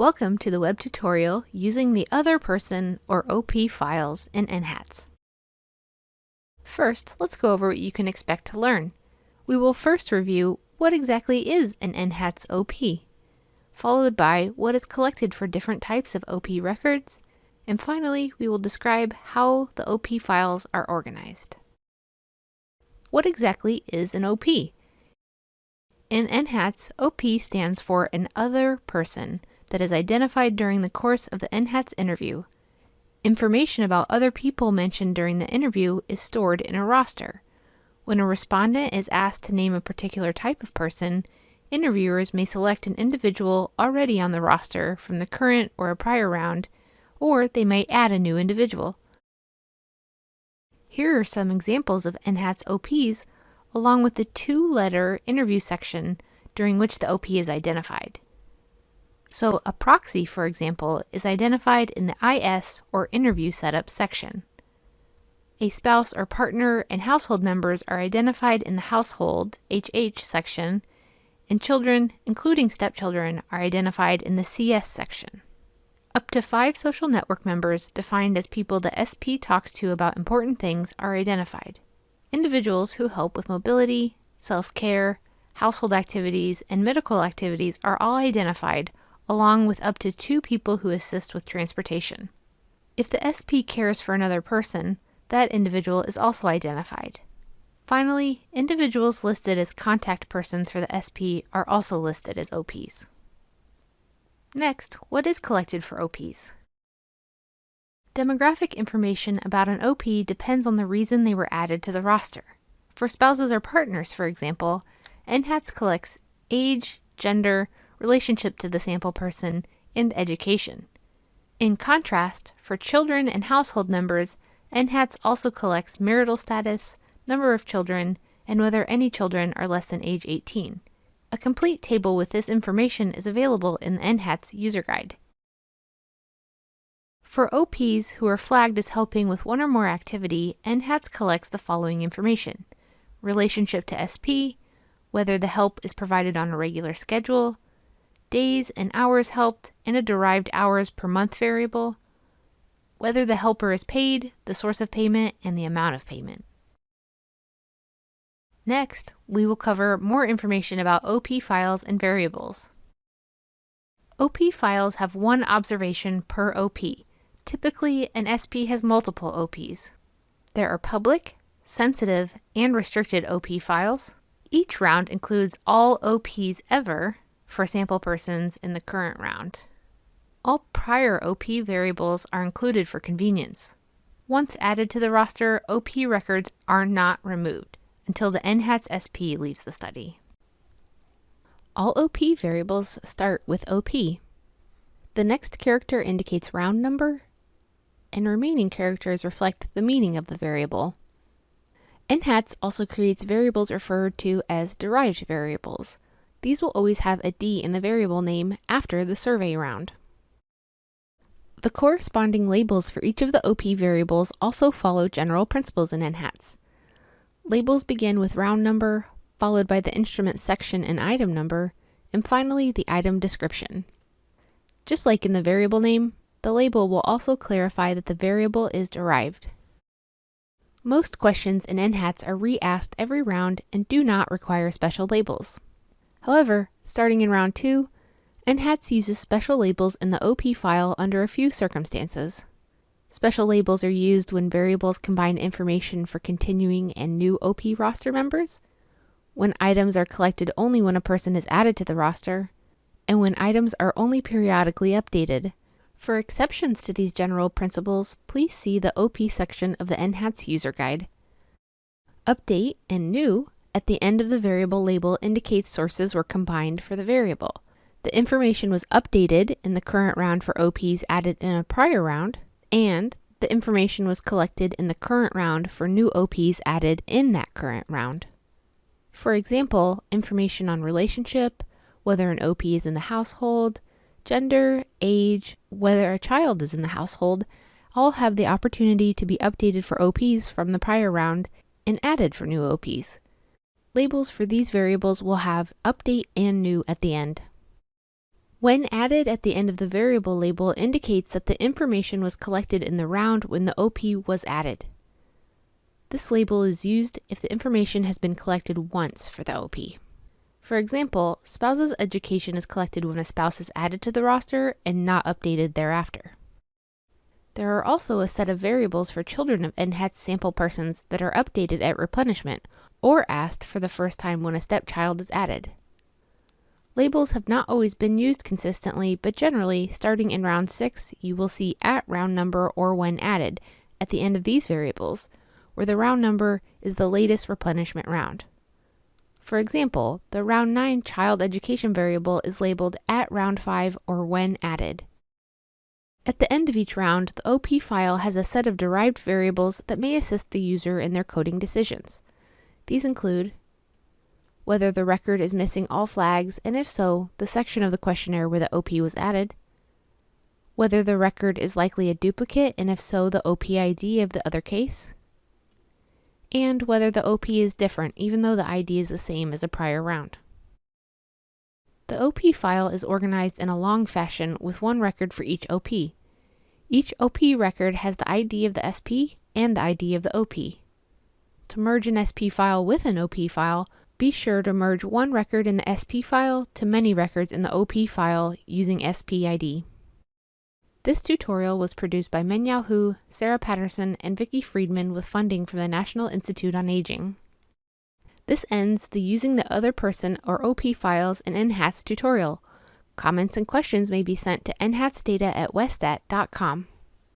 Welcome to the web tutorial using the other person or OP files in NHATS. First, let's go over what you can expect to learn. We will first review what exactly is an NHATS OP, followed by what is collected for different types of OP records, and finally we will describe how the OP files are organized. What exactly is an OP? In NHATS, OP stands for an other person, that is identified during the course of the NHATS interview. Information about other people mentioned during the interview is stored in a roster. When a respondent is asked to name a particular type of person, interviewers may select an individual already on the roster from the current or a prior round, or they might add a new individual. Here are some examples of NHATS OPs, along with the two-letter interview section during which the OP is identified. So a proxy, for example, is identified in the IS or interview setup section. A spouse or partner and household members are identified in the household HH section, and children, including stepchildren, are identified in the CS section. Up to five social network members, defined as people the SP talks to about important things, are identified. Individuals who help with mobility, self-care, household activities, and medical activities are all identified along with up to two people who assist with transportation. If the SP cares for another person, that individual is also identified. Finally, individuals listed as contact persons for the SP are also listed as OPs. Next, what is collected for OPs? Demographic information about an OP depends on the reason they were added to the roster. For spouses or partners, for example, NHATS collects age, gender, relationship to the sample person, and education. In contrast, for children and household members, NHATS also collects marital status, number of children, and whether any children are less than age 18. A complete table with this information is available in the NHATS user guide. For OPs who are flagged as helping with one or more activity, NHATS collects the following information. Relationship to SP, whether the help is provided on a regular schedule, days and hours helped, and a derived hours per month variable, whether the helper is paid, the source of payment, and the amount of payment. Next, we will cover more information about OP files and variables. OP files have one observation per OP. Typically, an SP has multiple OPs. There are public, sensitive, and restricted OP files. Each round includes all OPs ever, for sample persons in the current round. All prior OP variables are included for convenience. Once added to the roster, OP records are not removed until the NHATS SP leaves the study. All OP variables start with OP. The next character indicates round number, and remaining characters reflect the meaning of the variable. NHATS also creates variables referred to as derived variables, these will always have a D in the variable name after the survey round. The corresponding labels for each of the OP variables also follow general principles in NHATS. Labels begin with round number, followed by the instrument section and item number, and finally the item description. Just like in the variable name, the label will also clarify that the variable is derived. Most questions in NHATS are re-asked every round and do not require special labels. However, starting in round 2, NHATS uses special labels in the OP file under a few circumstances. Special labels are used when variables combine information for continuing and new OP roster members, when items are collected only when a person is added to the roster, and when items are only periodically updated. For exceptions to these general principles, please see the OP section of the NHATS user guide. Update and New at the end of the variable label indicates sources were combined for the variable. The information was updated in the current round for OPs added in a prior round, and the information was collected in the current round for new OPs added in that current round. For example, information on relationship, whether an OP is in the household, gender, age, whether a child is in the household, all have the opportunity to be updated for OPs from the prior round and added for new OPs. Labels for these variables will have update and new at the end. When added at the end of the variable label indicates that the information was collected in the round when the OP was added. This label is used if the information has been collected once for the OP. For example, spouse's education is collected when a spouse is added to the roster and not updated thereafter. There are also a set of variables for children of NHATS sample persons that are updated at replenishment or asked for the first time when a stepchild is added. Labels have not always been used consistently, but generally, starting in round 6, you will see at round number or when added at the end of these variables, where the round number is the latest replenishment round. For example, the round 9 child education variable is labeled at round 5 or when added. At the end of each round, the OP file has a set of derived variables that may assist the user in their coding decisions. These include whether the record is missing all flags, and if so, the section of the questionnaire where the OP was added, whether the record is likely a duplicate, and if so, the OP ID of the other case, and whether the OP is different even though the ID is the same as a prior round. The OP file is organized in a long fashion with one record for each OP. Each OP record has the ID of the SP and the ID of the OP. To merge an SP file with an OP file, be sure to merge one record in the SP file to many records in the OP file using SPID. This tutorial was produced by Mengyao Hu, Sarah Patterson, and Vicki Freedman with funding from the National Institute on Aging. This ends the Using the Other Person or OP files in NHATS tutorial. Comments and questions may be sent to nhatsdata at westat.com.